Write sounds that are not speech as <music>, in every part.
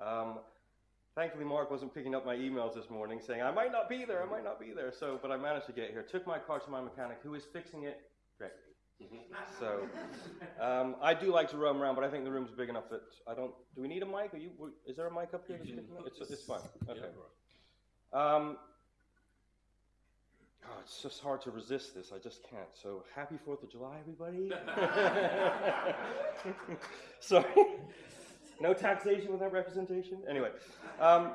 Um, thankfully, Mark wasn't picking up my emails this morning saying, I might not be there, I might not be there. So, but I managed to get here. Took my car to my mechanic who is fixing it correctly. So, um, I do like to roam around, but I think the room's big enough that I don't. Do we need a mic? Are you? Is there a mic up here? That's picking up? It's, it's fine. Okay. Um, oh, it's just hard to resist this. I just can't. So, happy Fourth of July, everybody! <laughs> <laughs> Sorry. No taxation without representation. Anyway, um,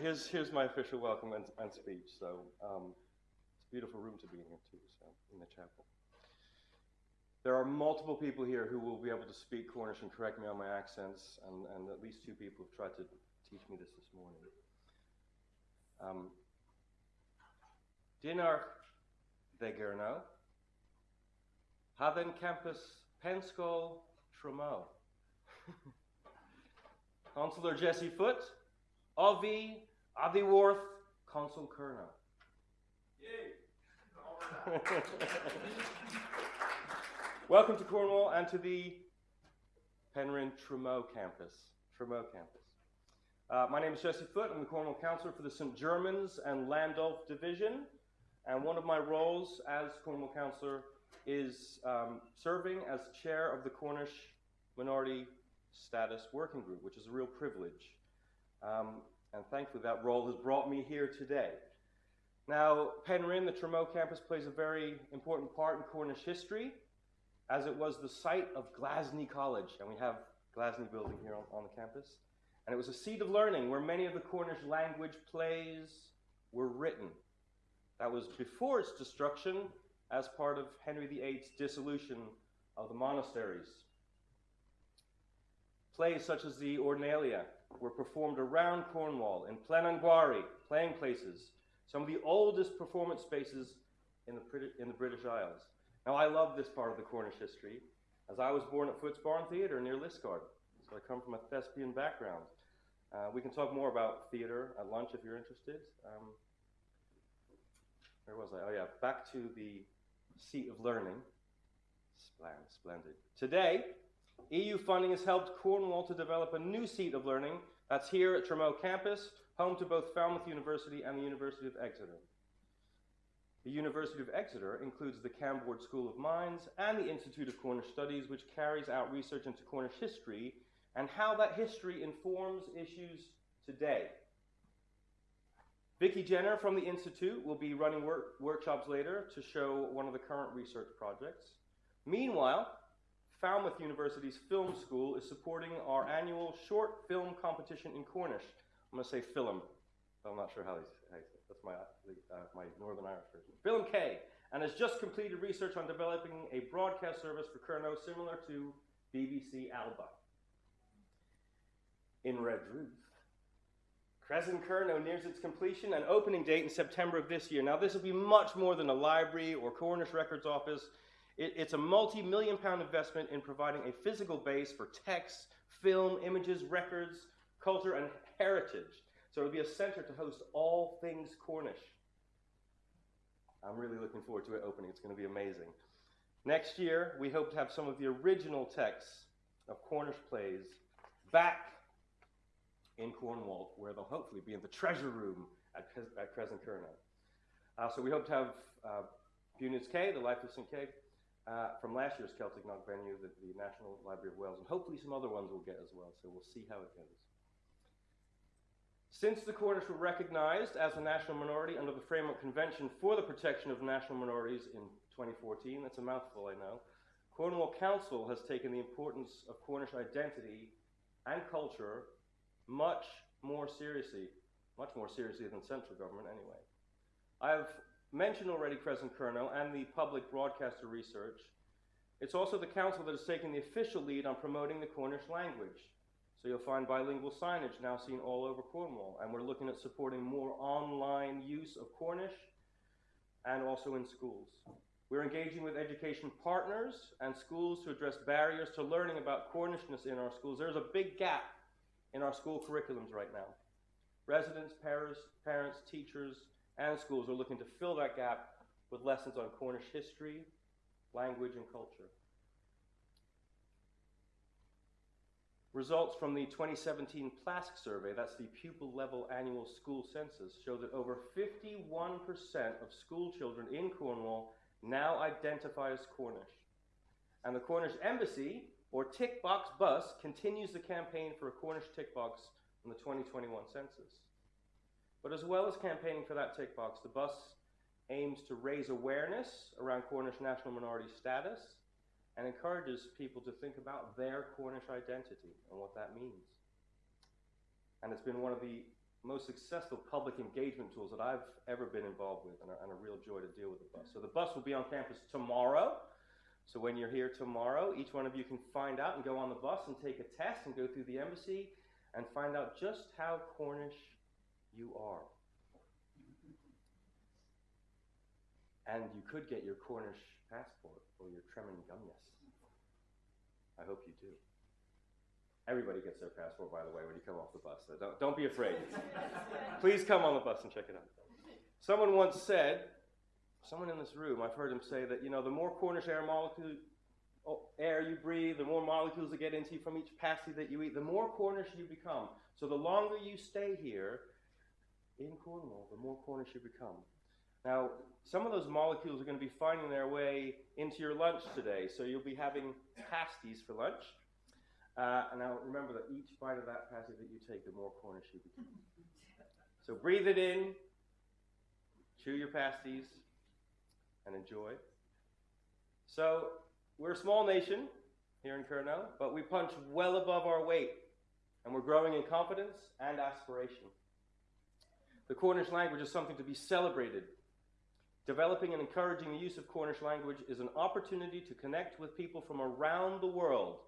here's here's my official welcome and, and speech. So, um, it's a beautiful room to be in here too. So, in the chapel. There are multiple people here who will be able to speak Cornish and correct me on my accents, and, and at least two people have tried to teach me this this morning. Um, Dinar Vegerno, Haven Campus Penskol Tremo. <laughs> Consular Jesse Foot, Avi Aviworth, Consul Kerno. Yay! <laughs> Welcome to Cornwall and to the Penryn Tremough campus. Tremough campus. Uh, my name is Jesse Foot. I'm the Cornwall Councillor for the St. Germans and Landulph Division. And one of my roles as Cornwall Councillor is um, serving as chair of the Cornish Minority Status Working Group, which is a real privilege. Um, and thankfully, that role has brought me here today. Now, Penryn, the Tremough campus, plays a very important part in Cornish history as it was the site of Glasney College, and we have Glasney building here on, on, the campus. And it was a seat of learning where many of the Cornish language plays were written. That was before its destruction as part of Henry VIII's dissolution of the monasteries. Plays such as the Ordinalia were performed around Cornwall in Plenanguari, playing places, some of the oldest performance spaces in the, in the British Isles. Now, I love this part of the Cornish history, as I was born at Footes Barn Theatre near Liskeard, so I come from a thespian background. Uh, we can talk more about theatre at lunch if you're interested. Um, where was I? Oh, yeah, back to the seat of learning. Splendid. Today, EU funding has helped Cornwall to develop a new seat of learning that's here at Tremough campus, home to both Falmouth University and the University of Exeter. The University of Exeter includes the Camborne School of Mines and the Institute of Cornish Studies, which carries out research into Cornish history and how that history informs issues today. Vicki Jenner from the Institute will be running work workshops later to show one of the current research projects. Meanwhile, Falmouth University's Film School is supporting our annual short film competition in Cornish. I'm going to say film. I'm not sure how they. That's my, uh, my Northern Irish version. Film K, and has just completed research on developing a broadcast service for Kernow similar to BBC Alba. In Redruth, Kresen Kernow nears its completion and opening date in September of this year. Now, this will be much more than a library or Cornish Records Office. It, it's a multi million pound investment in providing a physical base for text, film, images, records, culture, and heritage so it'll be a center to host all things Cornish. I'm really looking forward to it opening. It's going to be amazing. Next year, we hope to have some of the original texts of Cornish plays back in Cornwall, where they'll hopefully be in the treasure room at, at Kresen Kernow. Uh, so we hope to have uh, Bewnans Ke, the Life of St. Kay, uh, from last year's Celtic Knot venue, the, the National Library of Wales, and hopefully some other ones we'll get as well. So we'll see how it goes. Since the Cornish were recognized as a national minority under the Framework Convention for the Protection of National Minorities in 2014, that's a mouthful, I know, Cornwall Council has taken the importance of Cornish identity and culture much more seriously, much more seriously than central government anyway. I've mentioned already Kresen Kernow and the public broadcaster research. It's also the council that has taken the official lead on promoting the Cornish language. So you'll find bilingual signage now seen all over Cornwall, and we're looking at supporting more online use of Cornish and also in schools. We're engaging with education partners and schools to address barriers to learning about Cornishness in our schools. There's a big gap in our school curriculums right now. Residents, parents, parents, teachers, and schools are looking to fill that gap with lessons on Cornish history, language, and culture. Results from the 2017 PLASC survey, that's the pupil level annual school census, show that over 51% of school children in Cornwall now identify as Cornish. And the Cornish Embassy, or Tick Box Bus, continues the campaign for a Cornish tick box in the 2021 census. But as well as campaigning for that tick box, the bus aims to raise awareness around Cornish national minority status and encourages people to think about their Cornish identity and what that means. And it's been one of the most successful public engagement tools that I've ever been involved with, and a, and a real joy to deal with the bus. So the bus will be on campus tomorrow. So when you're here tomorrow, each one of you can find out and go on the bus and take a test and go through the embassy and find out just how Cornish you are. And you could get your Cornish passport or your Tremengumnius. I hope you do. Everybody gets their passport, by the way, when you come off the bus, so don't, don't be afraid. <laughs> Please come on the bus and check it out. Someone once said, someone in this room, I've heard him say that, you know, the more Cornish air molecule, oh, air you breathe, the more molecules that get into you from each pasty that you eat, the more Cornish you become. So the longer you stay here in Cornwall, the more Cornish you become. Now, some of those molecules are going to be finding their way into your lunch today, so you'll be having pasties for lunch. Uh, and now remember that each bite of that pasty that you take, the more Cornish you become. <laughs> So breathe it in, chew your pasties, and enjoy. So we're a small nation here in Kernel, but we punch well above our weight, and we're growing in confidence and aspiration. The Cornish language is something to be celebrated Developing and encouraging the use of Cornish language is an opportunity to connect with people from around the world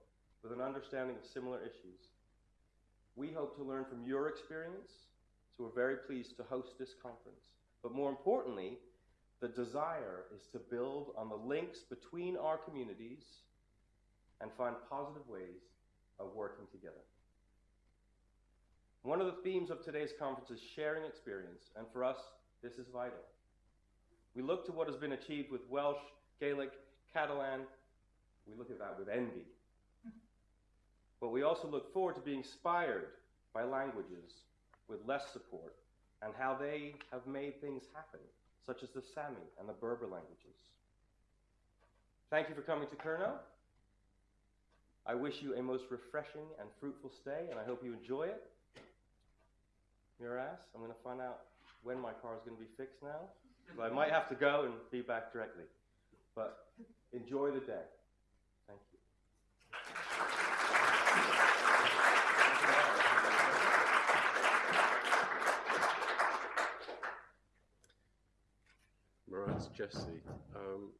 with an understanding of similar issues. We hope to learn from your experience, so we're very pleased to host this conference. But more importantly, the desire is to build on the links between our communities and find positive ways of working together. One of the themes of today's conference is sharing experience, and for us, this is vital. We look to what has been achieved with Welsh, Gaelic, Catalan. We look at that with envy. But we also look forward to being inspired by languages with less support and how they have made things happen, such as the Sami and the Berber languages. Thank you for coming to Kernow. I wish you a most refreshing and fruitful stay, and I hope you enjoy it. Meur ras, I'm going to find out when my car is going to be fixed now. So I might have to go and be back directly. But enjoy the day. Thank you. Meur ras Jesse. Um,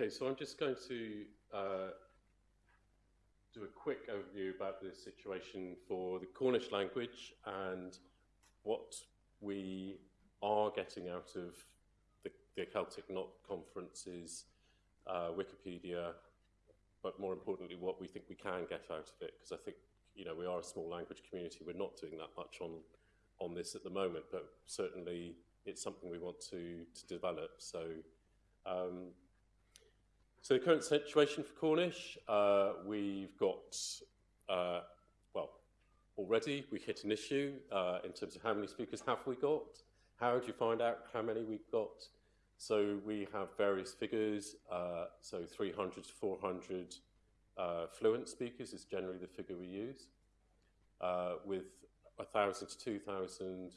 Okay, so I'm just going to uh, do a quick overview about the situation for the Cornish language and what we are getting out of the, the Celtic Knot conferences, uh, Wikipedia, but more importantly, what we think we can get out of it, because I think, you know, we are a small language community. We're not doing that much on, on this at the moment, but certainly it's something we want to, to develop. So um, so the current situation for Cornish, uh, we've got, uh, well, already we hit an issue uh, in terms of how many speakers have we got? How do you find out how many we've got? So we have various figures, uh, so 300 to 400 uh, fluent speakers is generally the figure we use, uh, with 1,000 to 2,000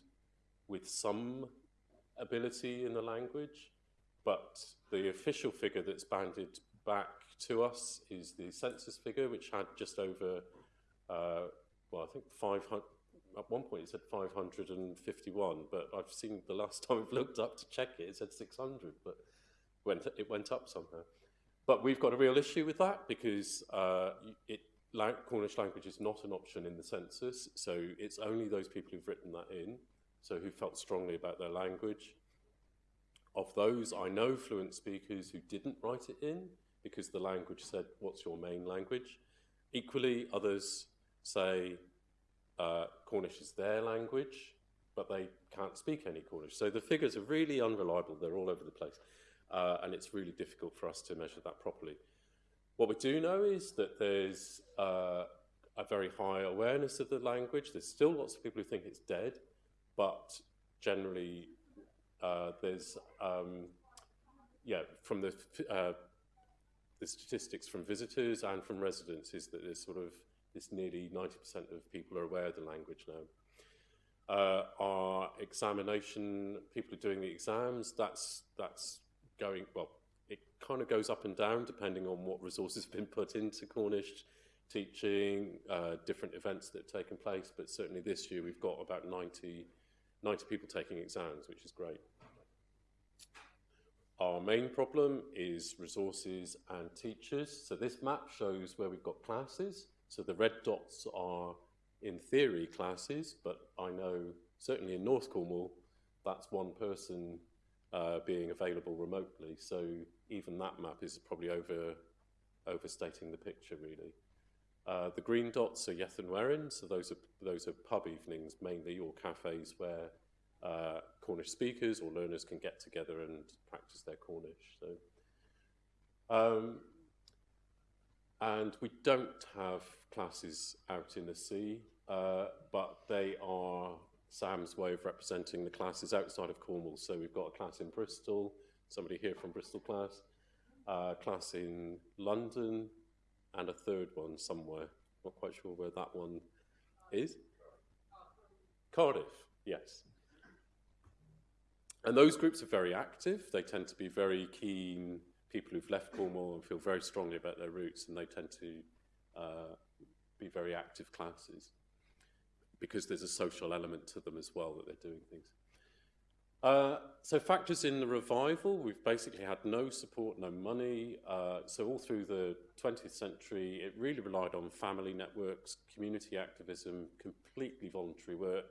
with some ability in the language, but the official figure that's banded back to us is the census figure, which had just over, uh, well, I think 500, at one point it said 551, but I've seen the last <laughs> time I've looked up to check it, it said 600, but went, it went up somehow. But we've got a real issue with that because uh, it, Cornish language is not an option in the census, so it's only those people who've written that in, so who felt strongly about their language. Of those, I know fluent speakers who didn't write it in because the language said, what's your main language? Equally, others say, uh, Cornish is their language, but they can't speak any Cornish. So the figures are really unreliable. They're all over the place. Uh, and it's really difficult for us to measure that properly. What we do know is that there's uh, a very high awareness of the language. There's still lots of people who think it's dead, but generally uh, there's, um, yeah, from the, uh, the statistics from visitors and from residents is that there's sort of this nearly 90% of people are aware of the language now. Uh, our examination, people are doing the exams, that's, that's going, well, it kind of goes up and down depending on what resources have been put into Cornish teaching, uh, different events that have taken place, but certainly this year we've got about 90, 90 people taking exams, which is great. Our main problem is resources and teachers. So this map shows where we've got classes. So the red dots are, in theory, classes, but I know certainly in North Cornwall, that's one person uh, being available remotely. So even that map is probably over, overstating the picture, really. Uh, the green dots are Yeth an Werin, so those are, those are pub evenings mainly, or cafes where uh, Cornish speakers or learners can get together and practice their Cornish. So, um, and we don't have classes out in the sea, uh, but they are Sam's way of representing the classes outside of Cornwall. So we've got a class in Bristol, somebody here from Bristol class, a class in London, and a third one somewhere. Not quite sure where that one is. Cardiff, yes. And those groups are very active. They tend to be very keen people who've left Cornwall and feel very strongly about their roots, and they tend to uh, be very active classes because there's a social element to them as well that they're doing things. Uh, so factors in the revival, we've basically had no support, no money. Uh, so all through the 20th century, it really relied on family networks, community activism, completely voluntary work.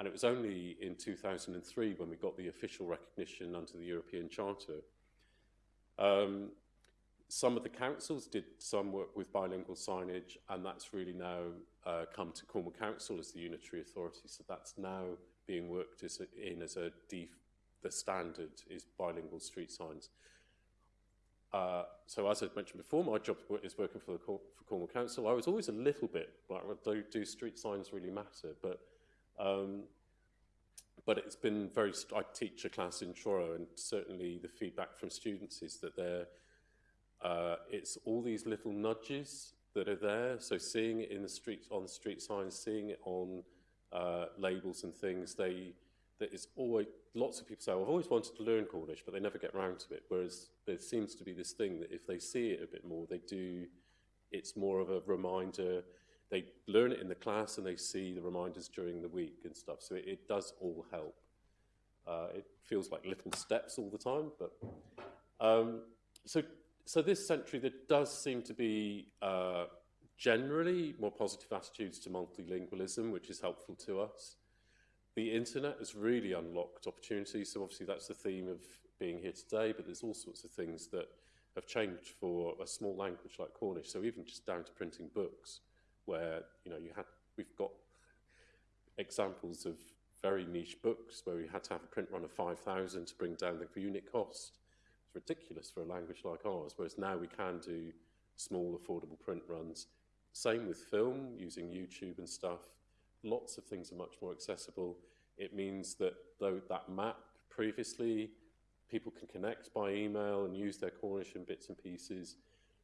And it was only in 2003 when we got the official recognition under the European Charter. Um, some of the councils did some work with bilingual signage, and that's really now uh, come to Cornwall Council as the unitary authority. So that's now being worked as a, in as a def, the standard is bilingual street signs. Uh, so as I mentioned before, my job is working for the for Cornwall Council. I was always a little bit like, do, do street signs really matter? But um, but it's been very. I teach a class in Truro, and certainly the feedback from students is that they're. Uh, it's all these little nudges that are there. So seeing it in the street on street signs, seeing it on uh, labels and things, they that is always lots of people say, oh, I've always wanted to learn Cornish, but they never get around to it. Whereas there seems to be this thing that if they see it a bit more, they do. It's more of a reminder. They learn it in the class and they see the reminders during the week and stuff. So it, it does all help. Uh, it feels like little steps all the time, but um, so so this century there does seem to be uh, generally more positive attitudes to multilingualism, which is helpful to us. The internet has really unlocked opportunities, so obviously that's the theme of being here today, but there's all sorts of things that have changed for a small language like Cornish, so even just down to printing books, where you know you had we've got examples of very niche books where we had to have a print run of 5,000 to bring down the unit cost. It's ridiculous for a language like ours, whereas now we can do small, affordable print runs same with film, using YouTube and stuff. Lots of things are much more accessible. It means that though that map previously, people can connect by email and use their Cornish in bits and pieces.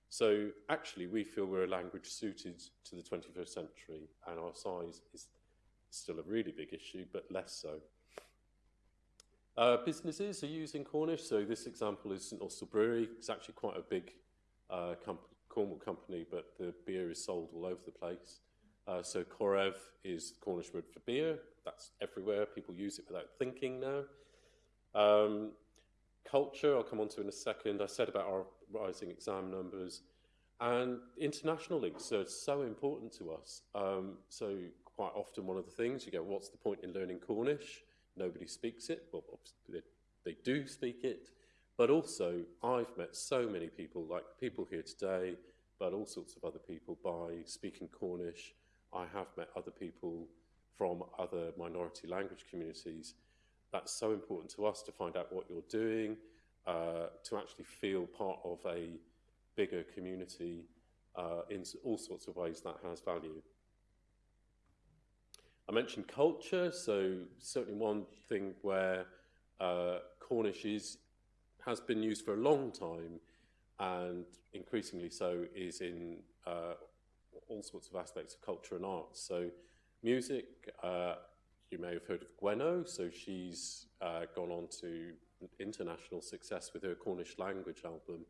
So actually, we feel we're a language suited to the 21st century, and our size is still a really big issue, but less so. Uh, businesses are using Cornish, so this example is St Austell Brewery. It's actually quite a big uh, company Cornwall company, but the beer is sold all over the place. Uh, so Korev is the Cornish word for beer. That's everywhere. People use it without thinking now. Um, culture, I'll come on to in a second. I said about our rising exam numbers. And international links are so important to us. Um, so quite often one of the things, you go, what's the point in learning Cornish? Nobody speaks it. Well, they, they do speak it. But also, I've met so many people, like people here today, but all sorts of other people, by speaking Cornish. I have met other people from other minority language communities. That's so important to us to find out what you're doing, uh, to actually feel part of a bigger community uh, in all sorts of ways that has value. I mentioned culture, so certainly one thing where uh, Cornish is, has been used for a long time and increasingly so is in uh, all sorts of aspects of culture and arts. So music, uh, you may have heard of Gwenno, so she's uh, gone on to international success with her Cornish language album.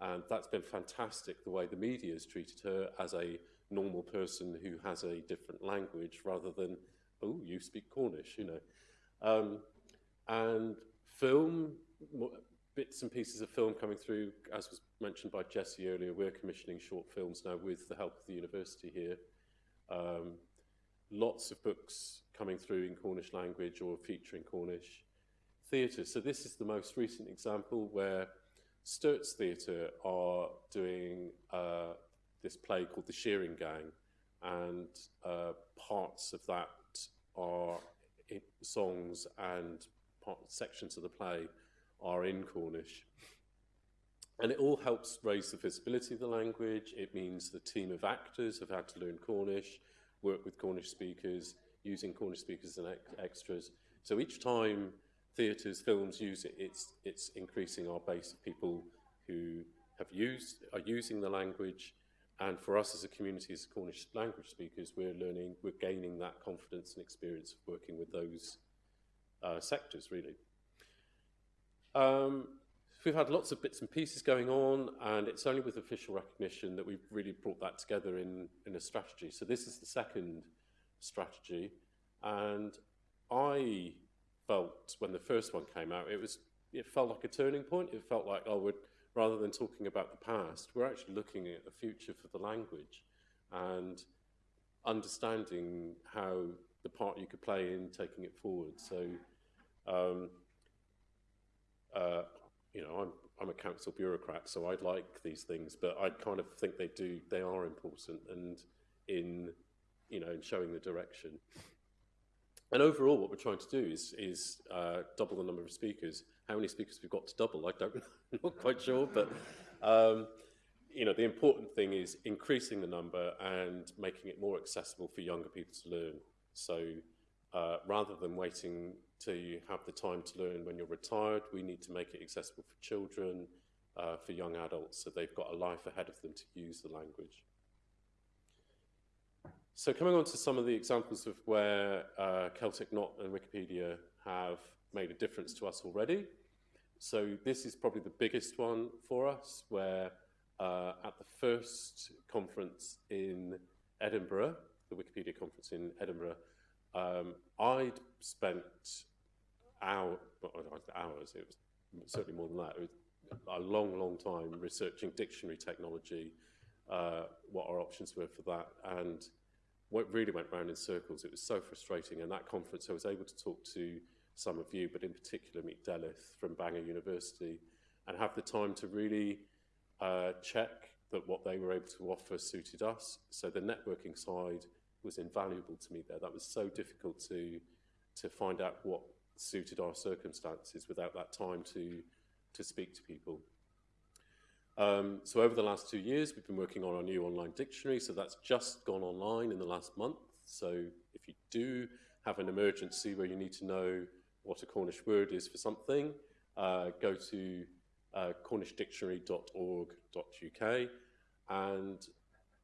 And that's been fantastic, the way the media has treated her as a normal person who has a different language rather than, oh, you speak Cornish, you know. Um, and film, bits and pieces of film coming through, as was mentioned by Jesse earlier, we're commissioning short films now with the help of the university here. Um, lots of books coming through in Cornish language or featuring Cornish theatre. So this is the most recent example where Sterts Theatre are doing uh, this play called The Shearing Gang, and uh, parts of that are songs and part, sections of the play are in Cornish. And it all helps raise the visibility of the language. It means the team of actors have had to learn Cornish, work with Cornish speakers, using Cornish speakers and ex extras. So each time theatres, films use it, it's, it's increasing our base of people who have used, are using the language. And for us as a community, as Cornish language speakers, we're learning, we're gaining that confidence and experience of working with those uh, sectors, really. Um, we've had lots of bits and pieces going on, and it's only with official recognition that we've really brought that together in, in a strategy. So this is the second strategy, and I felt when the first one came out, it was it felt like a turning point. It felt like, oh, we're, rather than talking about the past, we're actually looking at the future for the language and understanding how the part you could play in taking it forward. So um, uh, you know, I'm, I'm a council bureaucrat, so I'd like these things, but I kind of think they do, they are important and in, you know, in showing the direction. And overall, what we're trying to do is, is uh, double the number of speakers. How many speakers we've got to double, I don't, <laughs> I'm not quite sure, but um, you know, the important thing is increasing the number and making it more accessible for younger people to learn. So uh, rather than waiting till you have the time to learn when you're retired, we need to make it accessible for children, uh, for young adults, so they've got a life ahead of them to use the language. So coming on to some of the examples of where uh, Celtic Knot and Wikipedia have made a difference to us already. So this is probably the biggest one for us, where uh, at the first conference in Edinburgh, the Wikipedia conference in Edinburgh, um, I'd spent hour, hours, it was certainly more than that, it was a long, long time researching dictionary technology, uh, what our options were for that, and what really went round in circles. It was so frustrating. And that conference, I was able to talk to some of you, but in particular meet Delith from Bangor University, and have the time to really uh, check that what they were able to offer suited us. So the networking side was invaluable to me there. That was so difficult to to find out what suited our circumstances without that time to to speak to people. Um, so over the last two years, we've been working on our new online dictionary. So that's just gone online in the last month. So if you do have an emergency where you need to know what a Cornish word is for something, uh, go to uh, cornishdictionary.org.uk and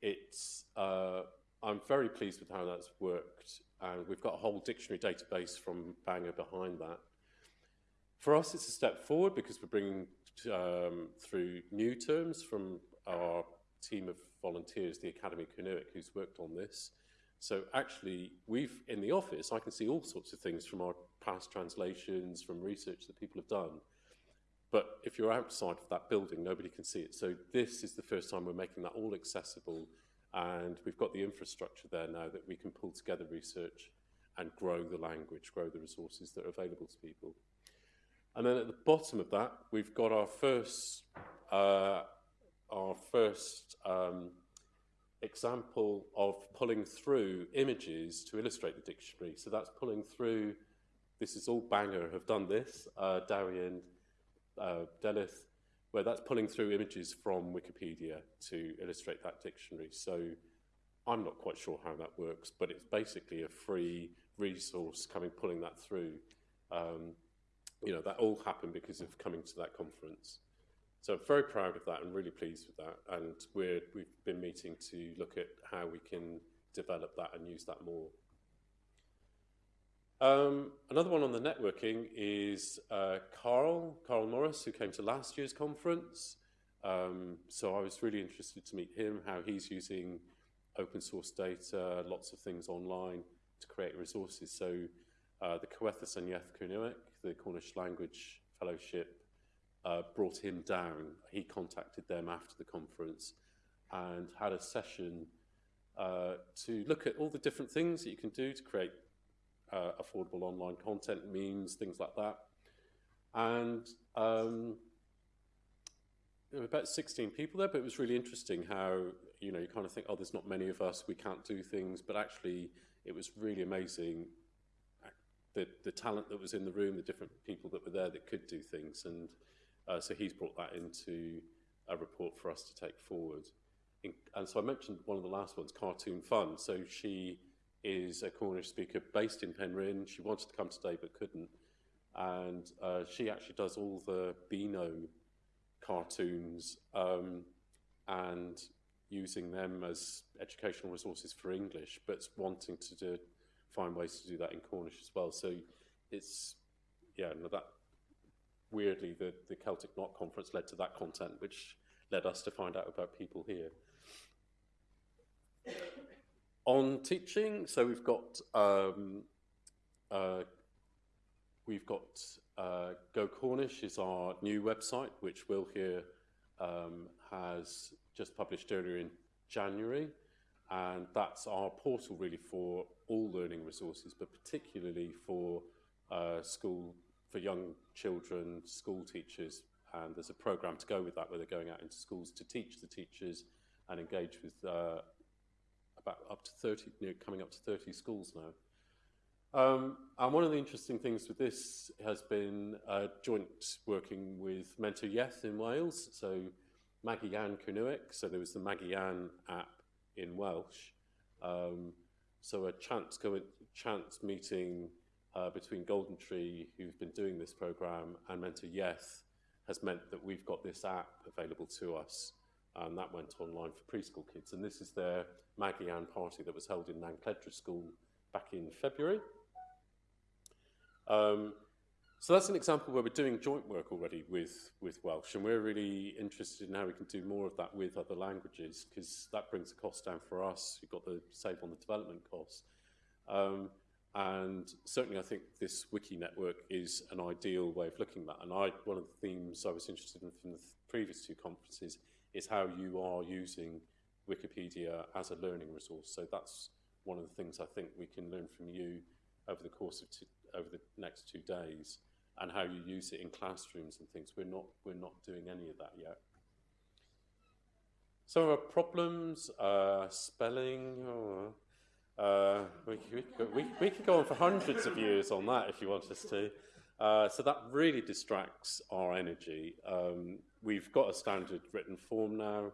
it's uh, I'm very pleased with how that's worked, and we've got a whole dictionary database from Bangor behind that. For us, it's a step forward because we're bringing um, through new terms from our team of volunteers, the Akademi Kernewek, who's worked on this. So actually, we've, in the office, I can see all sorts of things from our past translations, from research that people have done. But if you're outside of that building, nobody can see it. So this is the first time we're making that all accessible and we've got the infrastructure there now that we can pull together research and grow the language, grow the resources that are available to people. And then at the bottom of that, we've got our first, uh, our first um, example of pulling through images to illustrate the dictionary. So that's pulling through, this is all Bangor have done this, uh, Darien, uh, Delyth, where that's pulling through images from Wikipedia to illustrate that dictionary. So I'm not quite sure how that works, but it's basically a free resource coming, pulling that through. Um, you know, that all happened because of coming to that conference. So I'm very proud of that and really pleased with that. And we're, we've been meeting to look at how we can develop that and use that more. Um, another one on the networking is uh, Carl, Carl Morris, who came to last year's conference. Um, so I was really interested to meet him, how he's using open source data, lots of things online to create resources. So uh, the Kowethas an Yeth Kernewek, the Cornish Language Fellowship, uh, brought him down. He contacted them after the conference and had a session uh, to look at all the different things that you can do to create uh, affordable online content, memes, things like that. And um, there were about 16 people there, but it was really interesting how, you know, you kind of think, oh, there's not many of us, we can't do things, but actually it was really amazing the, the talent that was in the room, the different people that were there that could do things. And uh, so he's brought that into a report for us to take forward. In, and so I mentioned one of the last ones, Cartoon Fun. So she is a Cornish speaker based in Penryn. She wanted to come today but couldn't. And uh, she actually does all the Beano cartoons um, and using them as educational resources for English, but wanting to do, find ways to do that in Cornish as well. So it's, yeah, no, that weirdly, the, the Celtic Knot conference led to that content, which led us to find out about people here. On teaching, so we've got um, uh, we've got uh, Go Cornish is our new website, which Will here um, has just published earlier in January, and that's our portal really for all learning resources, but particularly for uh, school for young children, school teachers, and there's a program to go with that where they're going out into schools to teach the teachers and engage with uh, about up to 30, you know, coming up to 30 schools now. Um, and one of the interesting things with this has been uh, joint working with Menter Iaith in Wales, so Magi Ann Kunuik, so there was the Magi Ann app in Welsh. Um, so a chance, chance meeting uh, between Golden Tree, who've been doing this program, and Menter Iaith has meant that we've got this app available to us. And that went online for preschool kids. And this is their Magi Ann party that was held in Nancledra School back in February. Um, so that's an example where we're doing joint work already with, with Welsh, and we're really interested in how we can do more of that with other languages, because that brings the cost down for us. We've got the save on the development costs. Um, and certainly I think this wiki network is an ideal way of looking at that. And I, one of the themes I was interested in from the previous two conferences is how you are using Wikipedia as a learning resource. So that's one of the things I think we can learn from you over the course of over the next two days and how you use it in classrooms and things. We're not, we're not doing any of that yet. Some of our problems, uh, spelling, oh, uh, we, we, we, we, could go on for hundreds of years on that if you want us to. Uh, so that really distracts our energy. Um, we've got a standard written form now,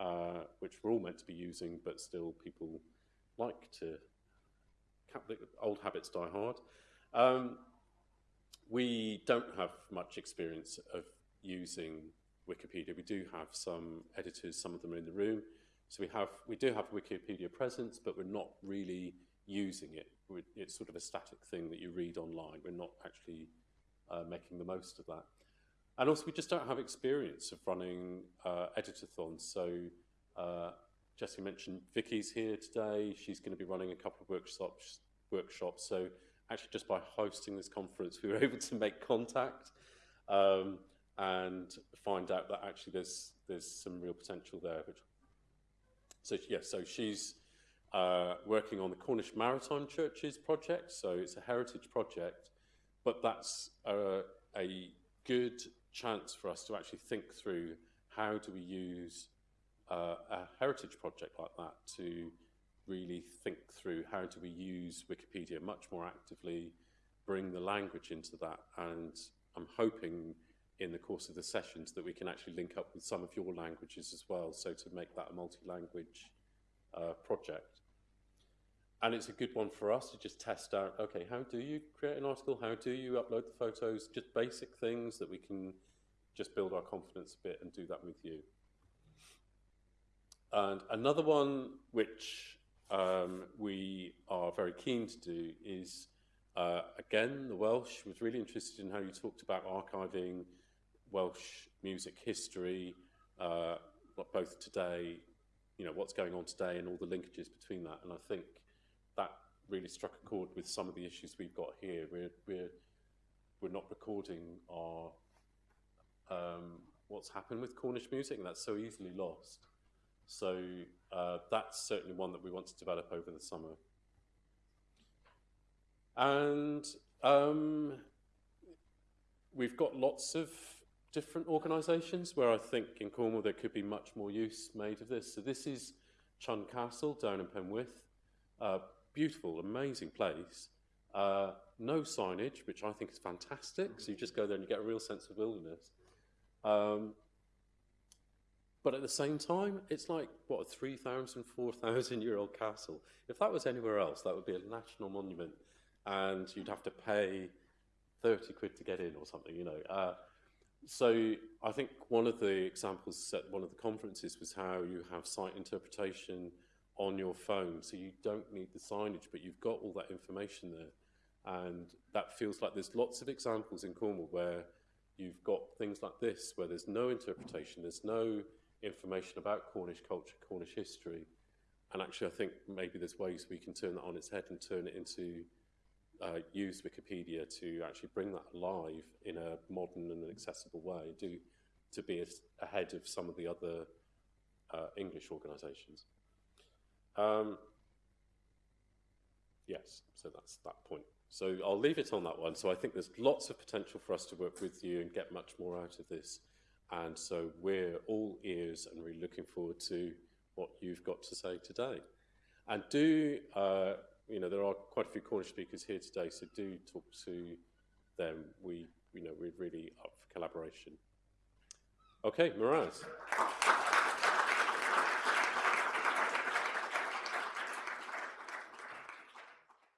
uh, which we're all meant to be using, but still people like to, old habits die hard. Um, we don't have much experience of using Wikipedia. We do have some editors, some of them are in the room. So we have we do have Wikipedia presence, but we're not really using it. We're, it's sort of a static thing that you read online. We're not actually uh, making the most of that. And also, we just don't have experience of running uh, editathons. So uh, Jesse mentioned Vicky's here today. She's going to be running a couple of workshops. Workshops. So actually, just by hosting this conference, we were <laughs> able to make contact um, and find out that actually there's there's some real potential there, which so yeah, so she's uh, working on the Cornish Maritime Churches project. So it's a heritage project, but that's a, a good chance for us to actually think through how do we use uh, a heritage project like that to really think through how do we use Wikipedia much more actively, bring the language into that, and I'm hoping in the course of the sessions that we can actually link up with some of your languages as well, so to make that a multi-language uh, project. And it's a good one for us to just test out, okay, how do you create an article? How do you upload the photos? Just basic things that we can just build our confidence a bit and do that with you. And another one which um, we are very keen to do is, uh, again, the Welsh was really interested in how you talked about archiving Welsh music history, uh, both today, you know, what's going on today and all the linkages between that. And I think that really struck a chord with some of the issues we've got here. We're, we're, we're not recording our, um, what's happened with Cornish music, and that's so easily lost. So uh, that's certainly one that we want to develop over the summer. And um, we've got lots of different organisations where I think in Cornwall there could be much more use made of this. So this is Chun Castle down in Penwith. Uh, beautiful, amazing place. Uh, no signage, which I think is fantastic. So you just go there and you get a real sense of wilderness. Um, but at the same time, it's like, what, a 3,000, 4,000 year old castle. If that was anywhere else, that would be a national monument and you'd have to pay 30 quid to get in or something, you know. Uh, so I think one of the examples at one of the conferences was how you have site interpretation on your phone. So you don't need the signage, but you've got all that information there. And that feels like there's lots of examples in Cornwall where you've got things like this, where there's no interpretation, there's no information about Cornish culture, Cornish history. And actually, I think maybe there's ways we can turn that on its head and turn it into uh, use Wikipedia to actually bring that alive in a modern and accessible way, do to be ahead of some of the other uh, English organisations. Um, yes, so that's that point. So I'll leave it on that one. So I think there's lots of potential for us to work with you and get much more out of this. And so we're all ears and really looking forward to what you've got to say today. And do, uh, you know, there are quite a few Cornish speakers here today, so do talk to them. We, you know, we're really up for collaboration. Okay, Meur ras.